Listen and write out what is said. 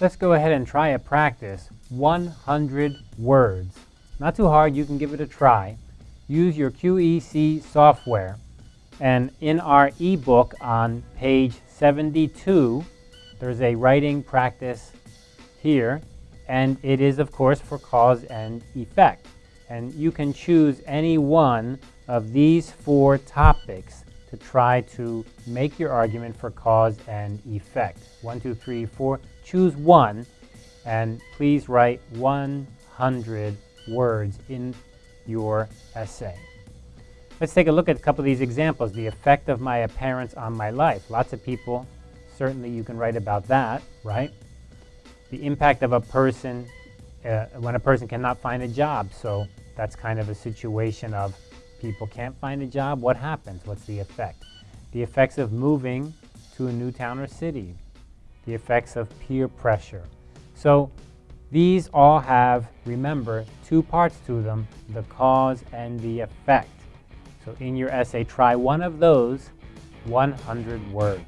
Let's go ahead and try a practice 100 words. Not too hard, you can give it a try. Use your QEC software. And in our ebook on page 72, there's a writing practice here. And it is, of course, for cause and effect. And you can choose any one of these four topics to try to make your argument for cause and effect. One, two, three, four. Choose one, and please write 100 words in your essay. Let's take a look at a couple of these examples. The effect of my appearance on my life. Lots of people, certainly you can write about that, right? The impact of a person uh, when a person cannot find a job. So that's kind of a situation of people can't find a job, what happens? What's the effect? The effects of moving to a new town or city. The effects of peer pressure. So these all have, remember, two parts to them, the cause and the effect. So in your essay, try one of those 100 words.